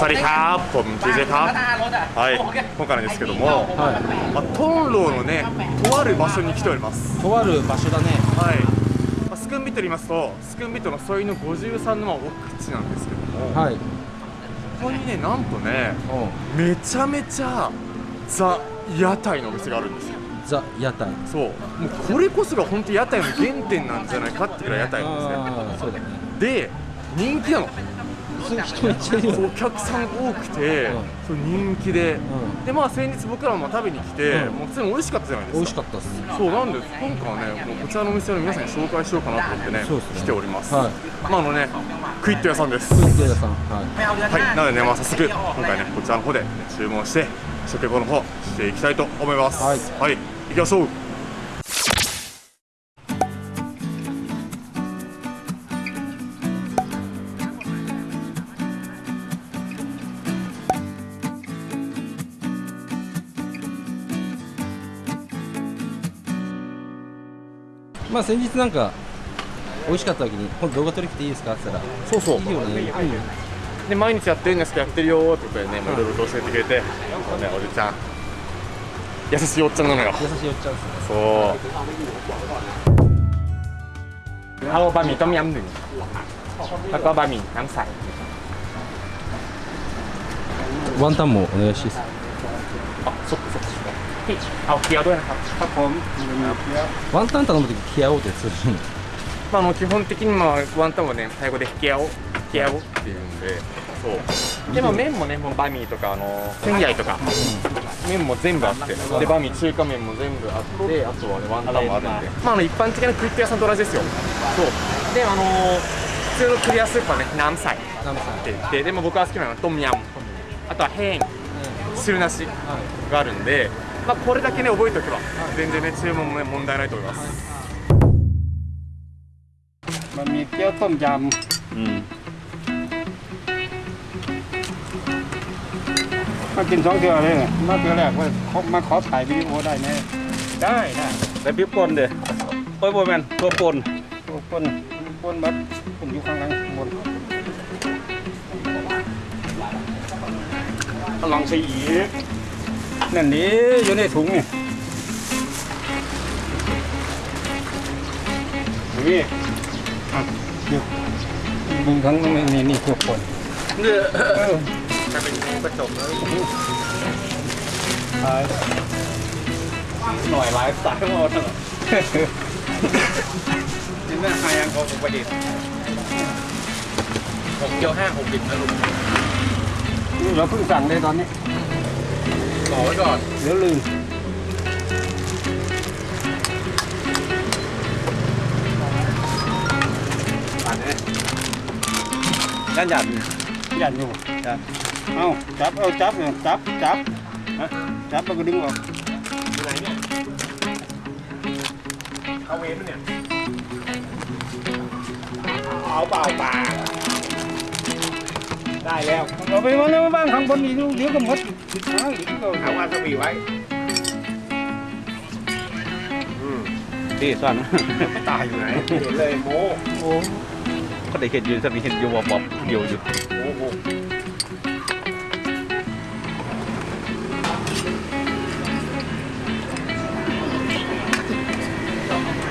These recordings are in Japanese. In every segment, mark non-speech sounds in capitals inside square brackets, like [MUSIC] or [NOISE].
สวัสดีครับผม TJ ครับはい今回なんですけども、はまあ、トンローのねとある場所に来ておりますいとある場所だねはい、まあ、スクンビットと言いますとスクンビットの添いの53のまあ奥地なんですけども、はいここにねなんとねうめちゃめちゃザ屋台のお店があるんですよんザ屋台そうもうこれこそが本当屋台の原点なんじゃないかっていうぐらい屋台なんですねああそうだねで人気なの お客さん多くて、うん。人気で、ん。でまあ先日僕らも食べに来て、うん。もう普通に美味しかったじゃないですか。美味しかったっすそうなんです。今回はねもうこちらのお店を皆さんに紹介しようかなと思ってねね。来ております、はい。まああのねクイット屋さんです。クイット屋さん。はい。はい。なのでねまあ早速今回ねこちらの方で、ね、注文して食レポの方していきたいと思います。はい。はい、行きましょうまあ先日なんか美味しかった時に今度動画撮り来ていいですかって言ったらそうそういいよねで毎日やってるんですけどやってるよーってことでねもういろいろと教えてくれて、ね、おじちゃん優しいおっちゃんなのよ優しいおっちゃんですねそうเอาบะหมี่ต้มยำหนึ่งแล้วก็บะหมี่น้ำใส ワンタンもお願いしますあそっかそっ かพี่เอาเกี๊ยวด้วยนะครับ ครับผม ワンタン頼む時気合おうってするまあ、あの基本的にまあワンタンはねタイ語で「ギャオ」「ギャオ」っていうんでそうでも麺もねもうバミーとかあのセンヤイとか、麺も全部あってでバミー中華麺も全部あってあとはねワンタンもあるんでまああの一般的なクイット屋さんと同じですよそうであの普通のクリアスープはね何歳ナムさんって言ってでも僕は好きなのはトムヤムあとはヘン汁なしがあるんで、 まあ、これだけね覚えておけば全然ね注文もね問題ないと思いますบะหมี่เกี๊ยวต้มยำมากินสองเทื่อเลยมาเทื่อแรกว่าเขามาขอถ่ายวิดีโอได้ไหมได้ได้ แต่พริกป่นเด้อโอ้ยโบแมนตัวป่น โอ้คนคนบัดผมอยู่ข้างหลังบน ลองสีอีก นั่นนี่อยู่ในถุงนี่นี่อะเดี๋ยวมึงทั้งนี่นี่นี่ตัวคนเนี่ยเออจะเป็นกระจกแล้วถ่ายหน่อยไลฟ์สไตล์มาตลอดนี่น่าหายังของประดิษฐ์หกเกียวห้าหกดิบนะลุงนี่เราเพิ่งสั่งเลยตอนนี้ Nổi rồi Nửa lưng Nhanh nhạt Nhạt nhiều Chạp Không, chạp, oh, chạp, chắp, chắp, chắp, nó cứ đứng vào Cái này nhé Không yếm nữa nè Áo bào bạc ได้แล้วเอาไปวางไว้บ้างข้างบนอีกเดี๋ยวก็หมดติดหางอีกก็เอาวาซาบิไว้ดีสั่นตายอยู่ไหนเห็นเลยโมโอ้ก็ได้เห็นอยู่สมีเห็นอยู่บอบๆเดียวอยู่โอ้โห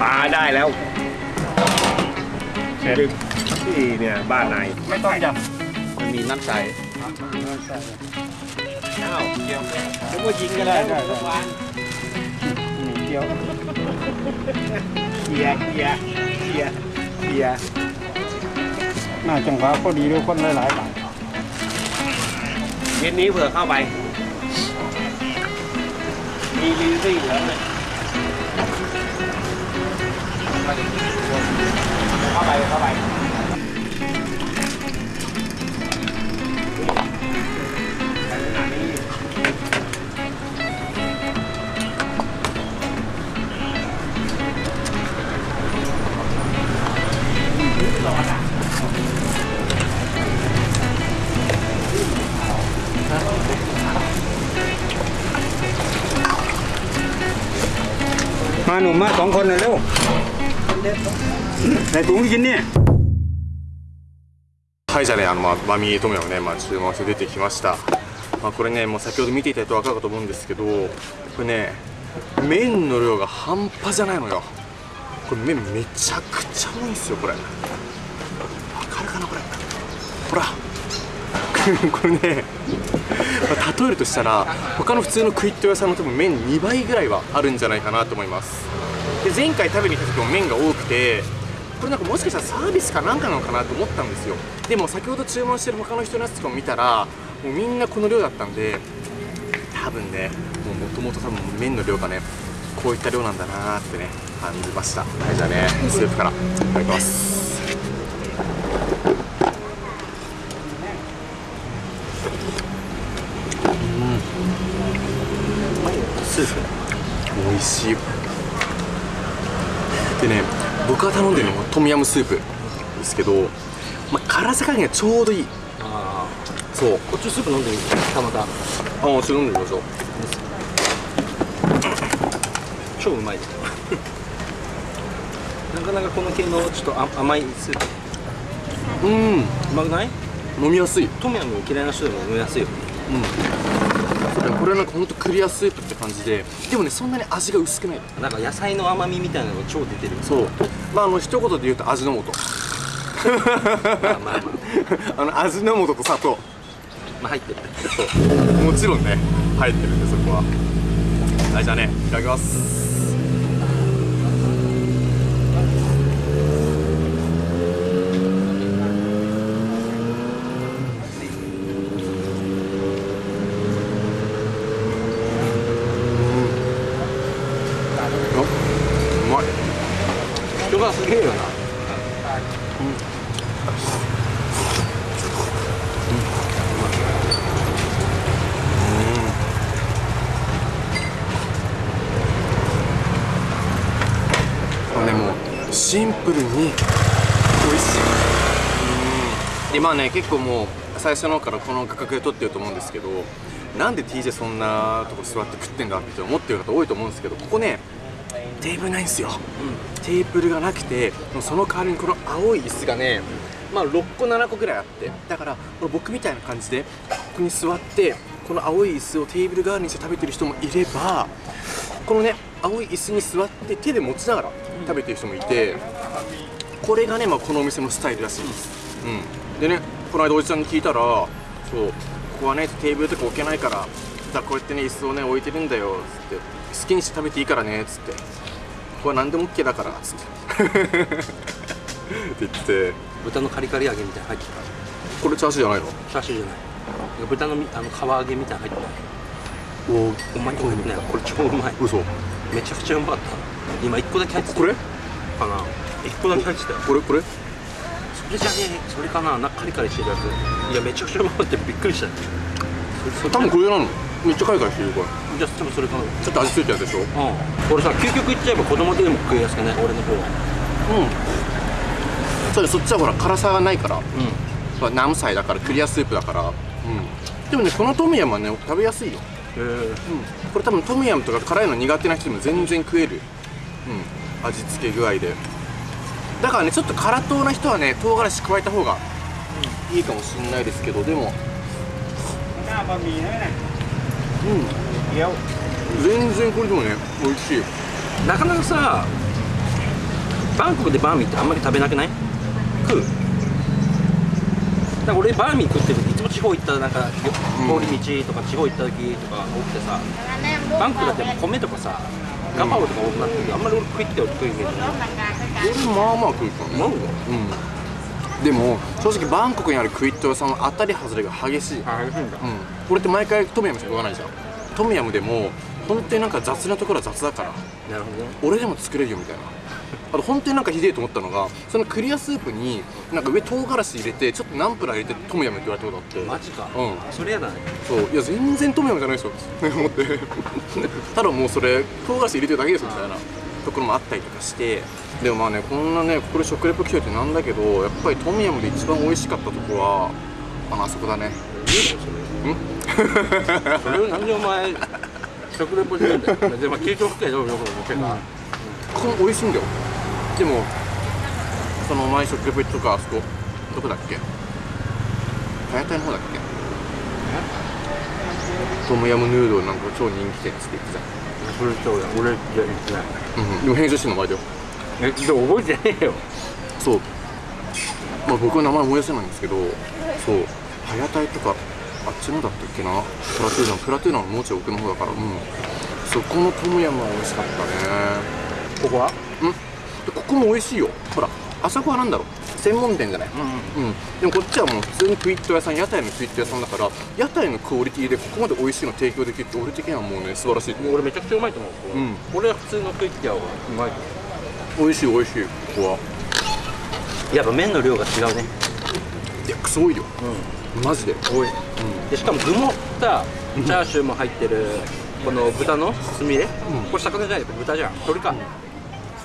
ปลาได้แล้วดึกที่เนี่ยบ้านไหนไม่ต้องยับ มันมีน้ำใสใส่อ้าวเกี่ยวนึกว่ายิงกันแล้วทุกวันนี่เกี่ยวเกียร์เกียร์เกียร์เกียร์หน้าจังหวะพอดีด้วยคนหลายๆบาทเย็นนี้เผื่อเข้าไป มีลีซี่แล้วเนี่ยเข้าไปเข้าไป มาหนุ่มมาสองคนเลยเร็วใส่ถุงกินเนี่ย はいじゃあねあの、まあ、バミトムヤムね、まあ、注文して出てきました、まあ、これねもう先ほど見ていただいて分かるかと思うんですけどこれね麺の量が半端じゃないのよこれ麺めちゃくちゃ多いんですよこれわかるかなこれほら [LAUGHS] これね、ま例えるとしたら他の普通のクイット屋さんの多分麺2倍ぐらいはあるんじゃないかなと思います。で前回食べに行った時も麺が多くてこれなんかもしかしたらサービスかなんかなのかなと思ったんですよ。でも先ほど注文してる他の人のやつとかも見たらもうみんなこの量だったんで多分ねもともと多分麺の量がねこういった量なんだなーってね感じました。はいじゃあね。スープから。いただきます。スープ美味しい。でね僕が頼んでるのはトムヤムスープですけど、まあ、辛さ加減がちょうどいい。あそう。あこっちスープ飲んでみてたまたあもちろん飲んでみましょう。超うまい。[LAUGHS] なかなかこの系のちょっとあ甘いスープ。うん。うまくない？飲みやすい。トムヤム嫌いな人でも飲みやすいよ。そうこれなんかほんとクリアスープって感じで。でもねそんなに味が薄くない。なんか野菜の甘みみたいなのが超出てる。そう。まああの一言で言うと味の素。まあまあまあ。[LAUGHS] あの味の素と砂糖。まあ入ってる。もちろんね入ってるんでそこは。はいじゃあね。いただきますあうまい人がすげえよなこれねもうシンプルに美味しい。うんでまあね結構もう最初の方からこの価格で取ってると思うんですけどなんで TJ そんなとこ座って食ってんだって思ってる方多いと思うんですけどここねテーブルないんですよ、テーブルがなくてその代わりにこの青い椅子がねまあ6個7個ぐらいあってだからこれ僕みたいな感じでここに座ってこの青い椅子をテーブル代わりにして食べてる人もいればこのね青い椅子に座って手で持ちながら食べてる人もいてこれがね、まあ、このお店のスタイルらしいです、うん、でねこの間おじちゃんに聞いたらそうここはねテーブルとか置けないからだこうやってね椅子をね置いてるんだよつって好きにして食べていいからねつってここは何でも OK だからつって。[LAUGHS] って言ってて。豚のカリカリ揚げみたいなの入ってこれチャーシューじゃないの？たチャーシューじゃない。豚のみあの皮揚げみたい入ってないおほんまにこれねこれ超うまい。嘘。めちゃくちゃうまかった。今1個だけ入ってた。これ？かな。1個だけ入ってた。よこれ？これ？それじゃねえ。それかな。なんかカリカリしてるやつ。いやめちゃくちゃうまかった。よびっくりした。それ多分これなの。めっちゃカリカリしてるこれ。じゃあ多分それかなう。んちょっと味付いたやつでしょ。俺さ究極いっちゃえば子供でも食いやすくね俺の方。はうん。そうだそっちはほら辛さがないから。うまあ何歳だからクリアスープだから、うん、でもねこのトムヤムはね食べやすいよ、ん。へえこれ多分トムヤムとか辛いの苦手な人でも全然食える、うん、味付け具合で。だからねちょっと辛党な人はね唐辛子加えた方がいいかもしれないですけどでも。うん。全然これでもね美味しい。なかなかさバンコクでバーミーってあんまり食べなくない？食う？か俺バーミー食ってる時いつも地方行ったらなんかうん。通り道とか地方行った時とか多くてさバンコクだって米とかさガパオとか多くなってるけどあんまり俺食いって食うイメージない。俺まあまあ食うかななんだうん。でも正直バンコクにあるクイット屋さんは当たり外れが激しい。あ激しいんだ。うん、これって毎回トムヤムしか食わないじゃん。トムヤムでも本当になんか雑なところは雑だから。なるほどね。俺でも作れるよみたいなあと本当になんかひでえと思ったのがそのクリアスープになんか上唐辛子入れてちょっとナンプラー入れてトムヤムって言われたことあって。マジか。うん。それやだね。そう。いや全然トムヤムじゃないですよ。って思って。[LAUGHS] ただもうそれ唐辛子入れてるだけですよみたいな。ところもあったりとかして。でもまあねこんなねこれ食レポ来ててなんだけどやっぱりトムヤムで一番美味しかったとこはあのあそこだね。いいのそれ。それをなんでお前食レポしてるんだよ。[LAUGHS] でも聞いておくけどよく思ってたここも美味しいんだよでもその前食レポ行ったとかあそこどこだっけ？はやたいの方だっけ？トムヤムヌードルなんか超人気店っつって言ってた。それそうだ俺じゃ言ってない。うんでも編集してんの前だよえ？でも覚えてねえよ。そう。まあ僕は名前思い出せないんですけどそう。はやたいとかあっちのだったっけな？プラトゥーナプラトゥーナのもうちょい奥の方だからうん。そこのトムヤムは美味しかったね。ここは？うんでここも美味しいよ。ほらあそこはなんだろう。専門店じゃない？うんうん、でもこっちはもう普通にクイット屋さん屋台のクイット屋さんだから屋台のクオリティでここまで美味しいの提供できるって俺的にはもうね素晴らしい。俺めちゃくちゃうまいと思う、うん。俺は普通のクイッティアはうまい。美味しい美味しい。ここは。うやっぱ麺の量が違うね。いやクソ多いよ。うん。マジで。多い。でしかも具もさチャーシューも入ってるこの豚のすみれ、これ魚じゃない豚じゃん。鶏か、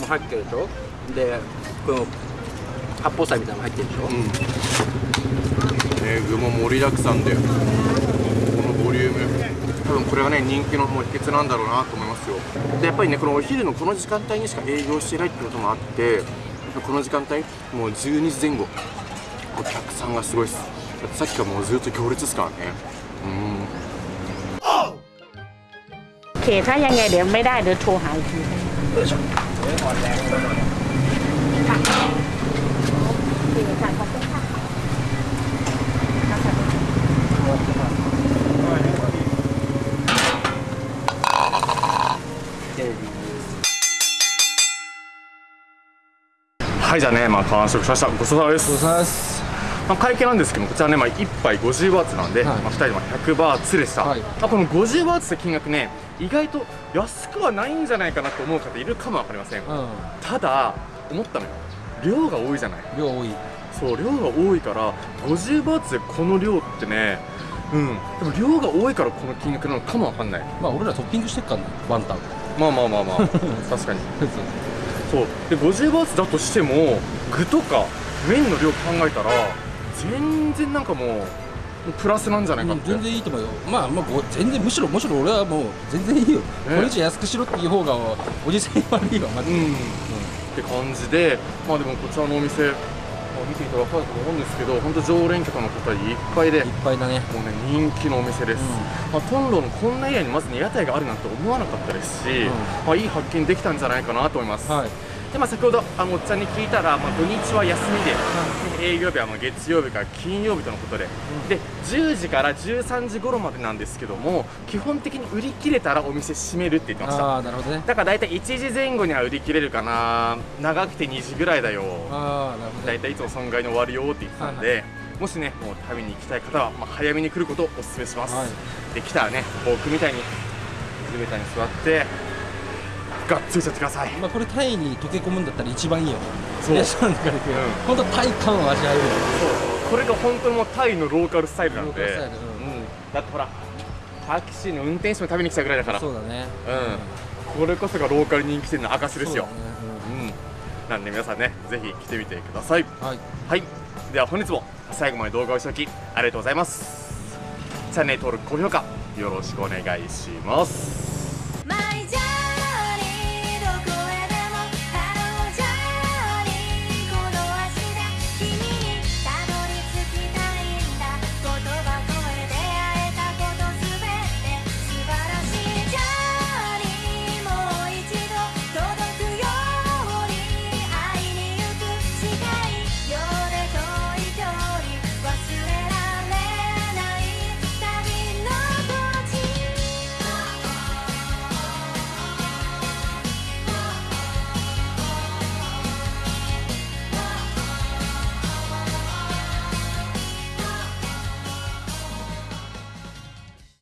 も入ってるでしょでこの八宝菜みたいなのも入ってるでしょ、うんね具も盛りだくさんでこのボリューム多分これがね人気のもう秘訣なんだろうなと思いますよでやっぱりねこのお昼のこの時間帯にしか営業してないってこともあってこの時間帯もう12時前後お客さんがすごいっすだってさっきからもうずっと行列ですからねうん โอเค ถ้ายังไงเดี๋ยวไม่ได้เดี๋ยวโทรหาอีกที ค่ะโอเคค่ะขอบคุณค่ะはいじゃあねまあ完食しましたごちそうさまですごちそうさまです まあ、会計なんですけどこちらね、まあ、1杯50バーツなんで、はい。まあ、2人でまあ100バーツでした、はい。まあ、この50バーツって金額ね意外と安くはないんじゃないかなと思う方いるかもわかりません、うただ思ったのよ。量が多いじゃない。ん量多い。そう量が多いから50バーツでこの量ってねうん。でも量が多いからこの金額なのかもわかんない。まあ俺らトッピングしてっからねワンタン。まあまあまあまあ。[LAUGHS] 確かに。そう。で50バーツだとしても具とか麺の量考えたら全然なんかもうプラスなんじゃないかって、全然いいと思うよ。まあまあご全然むしろむしろ俺はもう全然いいよ、これ以上安くしろっていう方がおじさん悪いわマジで、うん、って感じでまあでもこちらのお店、まあ、見ていただかると思うんですけど本当常連客の方いっぱいでいっぱいだね。もうね人気のお店です、まあ、トンロのこんなエリアにまずね屋台があるなんて思わなかったですし、ん。まあ、いい発見できたんじゃないかなと思います、はいでまあ、先ほどあのおっちゃんに聞いたら、まあ、土日は休みで、営業日はまあ月曜日から金曜日とのことで、で10時から13時頃までなんですけども基本的に売り切れたらお店閉めるって言ってました。ああなるほどね。だから大体1時前後には売り切れるかな。長くて2時ぐらいだよ。ああなるほど。ね大体いつも損害に終わるよって言ってたんで、もしねもう食べに行きたい方は、まあ、早めに来ることをお勧めします、はい。で来たらね僕みたいに地べたに座ってがっついちゃってください。まあこれタイに溶け込むんだったら一番いいよ。そう。レストランとかで行くようん。本当タイ感を味わえるよ。そう。これが本当にもうタイのローカルスタイルなんで。ローカルスタイルうんうん、だってほらタクシーの運転手も食べに来たぐらいだから。そうだね。うん、これこそがローカル人気店の証ですよ。そうだね。うん。なんで皆さんねぜひ来てみてください。うんはい。はい。では本日も最後まで動画をご視聴きありがとうございます。チャンネル登録高評価よろしくお願いします